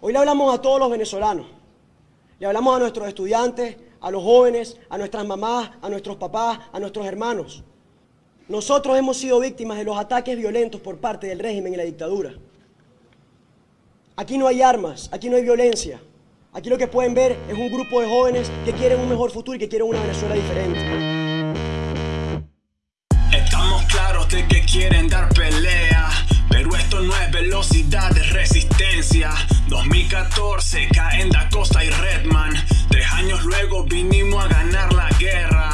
Hoy le hablamos a todos los venezolanos. Le hablamos a nuestros estudiantes, a los jóvenes, a nuestras mamás, a nuestros papás, a nuestros hermanos. Nosotros hemos sido víctimas de los ataques violentos por parte del régimen y la dictadura. Aquí no hay armas, aquí no hay violencia. Aquí lo que pueden ver es un grupo de jóvenes que quieren un mejor futuro y que quieren una Venezuela diferente. Estamos claros de que quieren dar 2014 caen Da Costa y Redman. Tres años luego vinimos a ganar la guerra.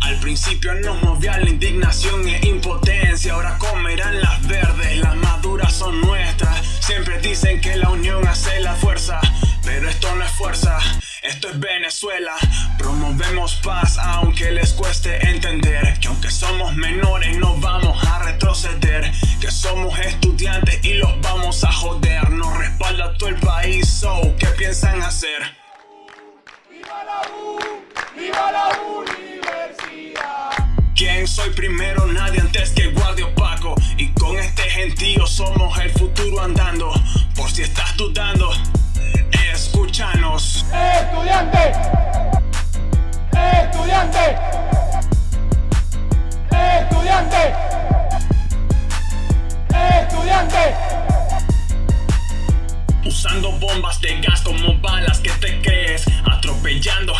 Al principio nos movía la indignación e impotencia. Ahora comerán las verdes, las maduras son nuestras. Siempre dicen que la unión hace la fuerza. Pero esto no es fuerza, esto es Venezuela. Promovemos paz aunque les cueste entender que aunque somos menores no vamos a retroceder. Que somos estudiantes ¿Quién soy primero? Nadie antes que guardia opaco. Y con este gentío somos el futuro andando. Por si estás dudando, escúchanos. ¡Estudiante! ¡Estudiante! ¡Estudiante! ¡Estudiante! Usando bombas de gas como balas que te crees Atropellando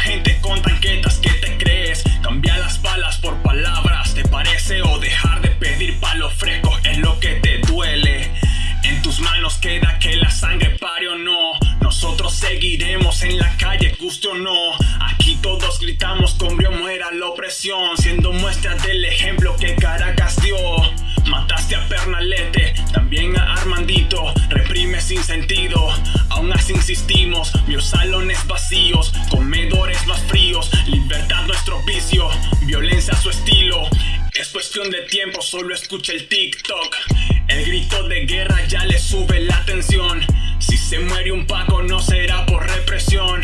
no. Aquí todos gritamos con brío muera la opresión. Siendo muestra del ejemplo que Caracas dio. Mataste a Pernalete, también a Armandito. Reprime sin sentido, aún así insistimos. Vio salones vacíos, comedores más fríos. Libertad nuestro vicio, violencia su estilo. Es cuestión de tiempo, solo escucha el TikTok. El grito de guerra ya le sube la tensión. Si se muere un Paco no será por represión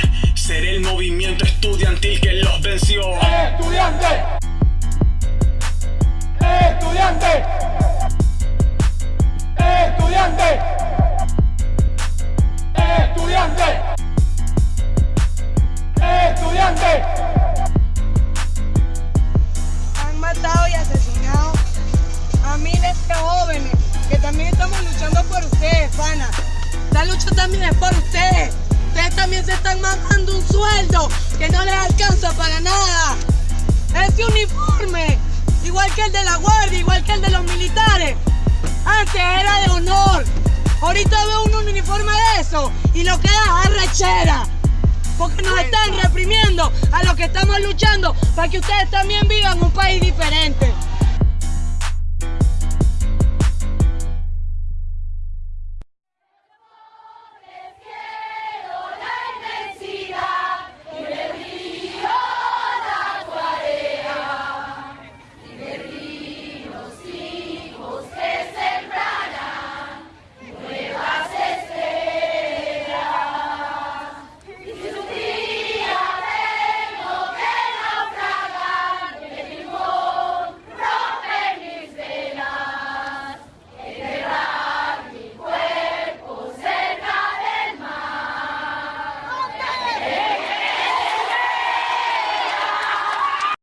lucha también es por ustedes. Ustedes también se están mandando un sueldo que no les alcanza para nada. Ese uniforme, igual que el de la guardia, igual que el de los militares, antes era de honor. Ahorita veo un uniforme de eso y lo que da es rechera. Porque nos están reprimiendo a los que estamos luchando para que ustedes también vivan un país diferente.